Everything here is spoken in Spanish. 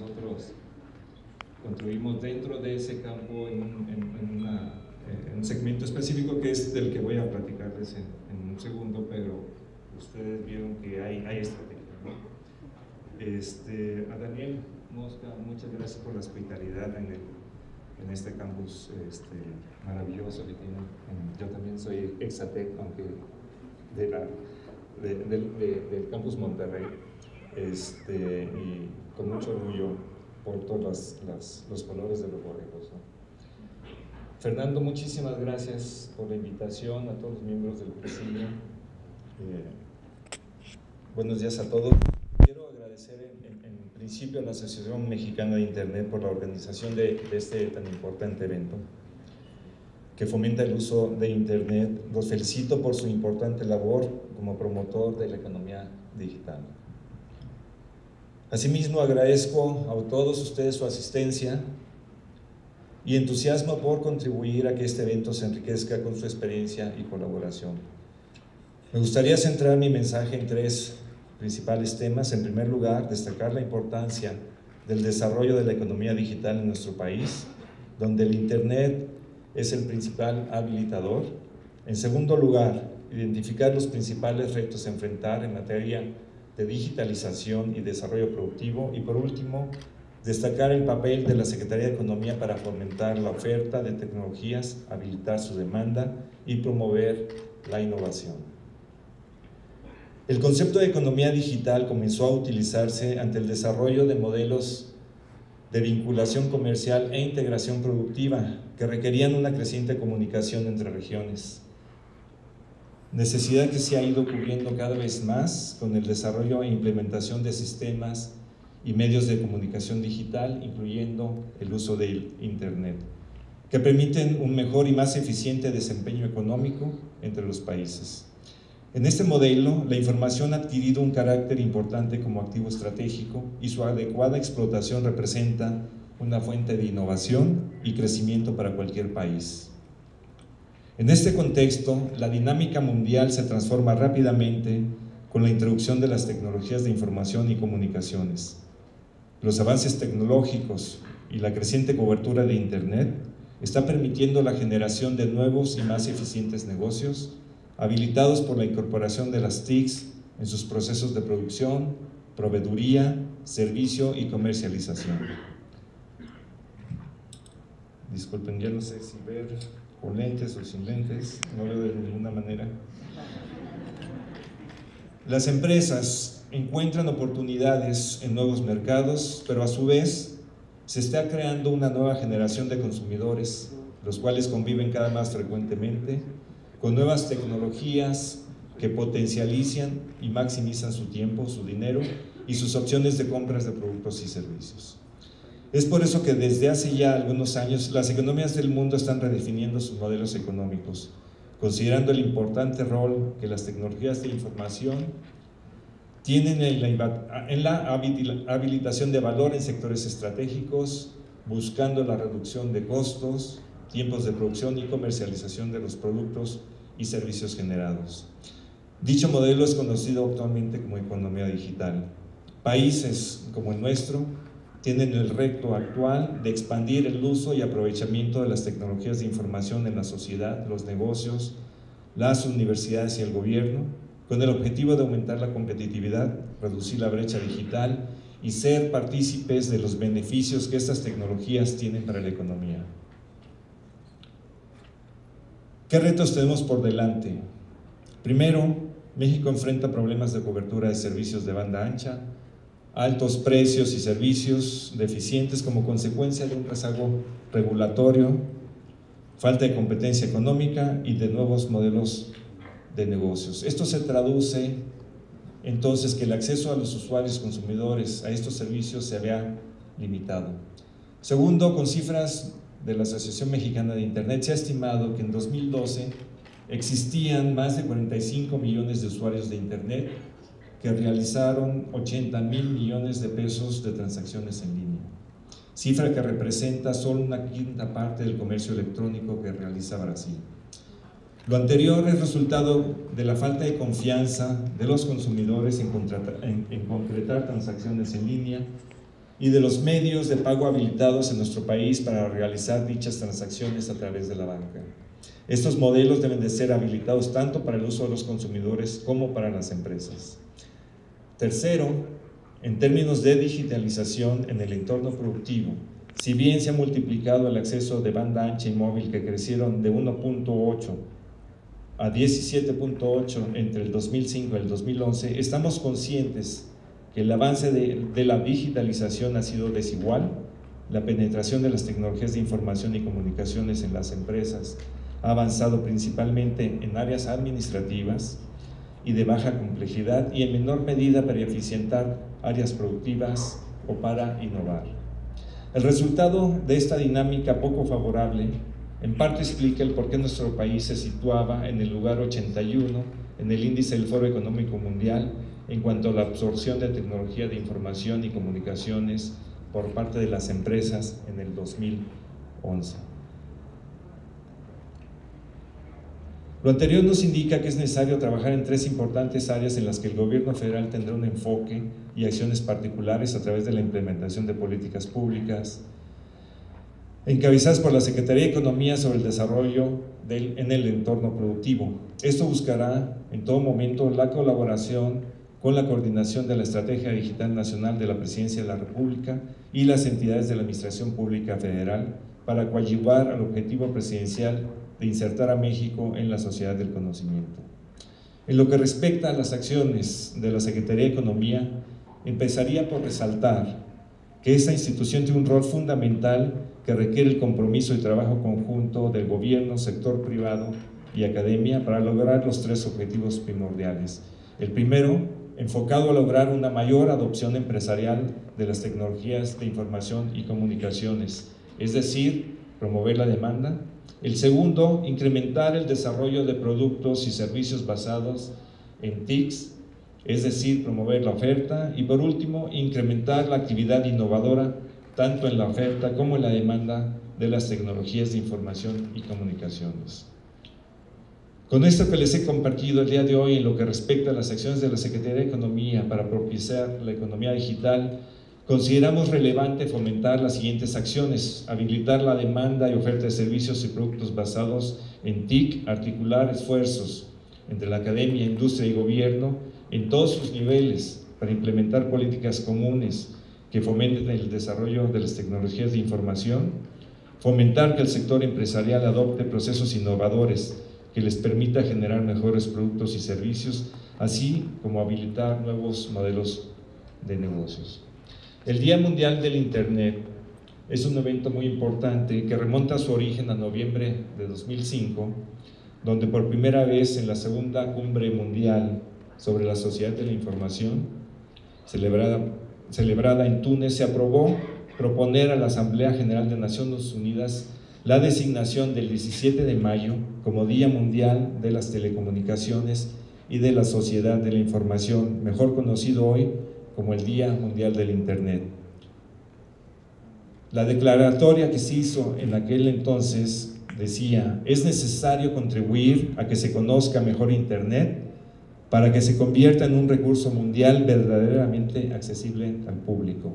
nosotros construimos dentro de ese campo en, un segmento específico que es del que voy a platicarles en, un segundo, pero ustedes vieron que hay, hay estrategia. Este, a Daniel Mosca, muchas gracias por la hospitalidad en, en este campus este, maravilloso que tienen. Yo también soy exatec, aunque de la, del campus Monterrey, este, y con mucho orgullo por todos los colores de los borregos. Fernando, muchísimas gracias por la invitación a todos los miembros del presidio. Eh, buenos días a todos. Quiero agradecer en, principio a la Asociación Mexicana de Internet por la organización de, de este tan importante evento que fomenta el uso de Internet. Los felicito por su importante labor como promotor de la economía digital. Asimismo, agradezco a todos ustedes su asistencia y entusiasmo por contribuir a que este evento se enriquezca con su experiencia y colaboración. Me gustaría centrar mi mensaje en tres principales temas. En primer lugar, destacar la importancia del desarrollo de la economía digital en nuestro país, donde el Internet es el principal habilitador. En segundo lugar, identificar los principales retos a enfrentar en materia de digitalización y desarrollo productivo. Y por último, destacar el papel de la Secretaría de Economía para fomentar la oferta de tecnologías, habilitar su demanda y promover la innovación. El concepto de economía digital comenzó a utilizarse ante el desarrollo de modelos de vinculación comercial e integración productiva que requerían una creciente comunicación entre regiones necesidad que se ha ido cubriendo cada vez más con el desarrollo e implementación de sistemas y medios de comunicación digital, incluyendo el uso del Internet, que permiten un mejor y más eficiente desempeño económico entre los países. En este modelo, la información ha adquirido un carácter importante como activo estratégico y su adecuada explotación representa una fuente de innovación y crecimiento para cualquier país. En este contexto, la dinámica mundial se transforma rápidamente con la introducción de las tecnologías de información y comunicaciones. Los avances tecnológicos y la creciente cobertura de Internet está permitiendo la generación de nuevos y más eficientes negocios, habilitados por la incorporación de las TICs en sus procesos de producción, proveeduría, servicio y comercialización. Disculpen, ya no sé si ver con lentes o sin lentes, no lo veo de ninguna manera. Las empresas encuentran oportunidades en nuevos mercados, pero a su vez se está creando una nueva generación de consumidores, los cuales conviven cada más frecuentemente con nuevas tecnologías que potencializan y maximizan su tiempo, su dinero y sus opciones de compras de productos y servicios. Es por eso que desde hace ya algunos años las economías del mundo están redefiniendo sus modelos económicos, considerando el importante rol que las tecnologías de información tienen en la, habilitación de valor en sectores estratégicos, buscando la reducción de costos, tiempos de producción y comercialización de los productos y servicios generados. Dicho modelo es conocido actualmente como economía digital. Países como el nuestro tienen el reto actual de expandir el uso y aprovechamiento de las tecnologías de información en la sociedad, los negocios, las universidades y el gobierno, con el objetivo de aumentar la competitividad, reducir la brecha digital y ser partícipes de los beneficios que estas tecnologías tienen para la economía. ¿Qué retos tenemos por delante? Primero, México enfrenta problemas de cobertura de servicios de banda ancha, altos precios y servicios deficientes como consecuencia de un rezago regulatorio, falta de competencia económica y de nuevos modelos de negocios. Esto se traduce entonces que el acceso a los usuarios consumidores a estos servicios se vea limitado. Segundo, con cifras de la Asociación Mexicana de Internet, se ha estimado que en 2012 existían más de 45 millones de usuarios de Internet que realizaron 80 mil millones de pesos de transacciones en línea, cifra que representa solo una quinta parte del comercio electrónico que realiza Brasil. Lo anterior es resultado de la falta de confianza de los consumidores en, concretar transacciones en línea y de los medios de pago habilitados en nuestro país para realizar dichas transacciones a través de la banca. Estos modelos deben de ser habilitados tanto para el uso de los consumidores como para las empresas. Tercero, en términos de digitalización en el entorno productivo, si bien se ha multiplicado el acceso de banda ancha y móvil que crecieron de 1.8 a 17.8 entre el 2005 y el 2011, estamos conscientes que el avance de, de, la digitalización ha sido desigual, la penetración de las tecnologías de información y comunicaciones en las empresas ha avanzado principalmente en áreas administrativas y de baja complejidad y en menor medida para eficientar áreas productivas o para innovar. El resultado de esta dinámica poco favorable en parte explica el por qué nuestro país se situaba en el lugar 81 en el índice del Foro Económico Mundial en cuanto a la absorción de tecnología de información y comunicaciones por parte de las empresas en el 2011. Lo anterior nos indica que es necesario trabajar en tres importantes áreas en las que el gobierno federal tendrá un enfoque y acciones particulares a través de la implementación de políticas públicas, encabezadas por la Secretaría de Economía sobre el desarrollo en el entorno productivo. Esto buscará en todo momento la colaboración con la coordinación de la Estrategia Digital Nacional de la Presidencia de la República y las entidades de la Administración Pública Federal para coadyuvar al objetivo presidencial de insertar a México en la sociedad del conocimiento. En lo que respecta a las acciones de la Secretaría de Economía, empezaría por resaltar que esta institución tiene un rol fundamental que requiere el compromiso y trabajo conjunto del gobierno, sector privado y academia para lograr los tres objetivos primordiales. El primero, enfocado a lograr una mayor adopción empresarial de las tecnologías de información y comunicaciones, es decir, promover la demanda. El segundo, incrementar el desarrollo de productos y servicios basados en TICs, es decir, promover la oferta. Y por último, incrementar la actividad innovadora tanto en la oferta como en la demanda de las tecnologías de información y comunicaciones. Con esto que les he compartido el día de hoy en lo que respecta a las acciones de la Secretaría de Economía para propiciar la economía digital, consideramos relevante fomentar las siguientes acciones, habilitar la demanda y oferta de servicios y productos basados en TIC, articular esfuerzos entre la academia, industria y gobierno en todos sus niveles para implementar políticas comunes que fomenten el desarrollo de las tecnologías de información, fomentar que el sector empresarial adopte procesos innovadores que les permita generar mejores productos y servicios, así como habilitar nuevos modelos de negocios. El Día Mundial del Internet es un evento muy importante que remonta su origen a noviembre de 2005, donde por primera vez en la segunda cumbre mundial sobre la sociedad de la información, celebrada, celebrada en Túnez, se aprobó proponer a la Asamblea General de Naciones Unidas la designación del 17 de mayo como Día Mundial de las Telecomunicaciones y de la Sociedad de la Información, mejor conocido hoy como el Día Mundial del Internet. La declaratoria que se hizo en aquel entonces decía, es necesario contribuir a que se conozca mejor Internet para que se convierta en un recurso mundial verdaderamente accesible al público.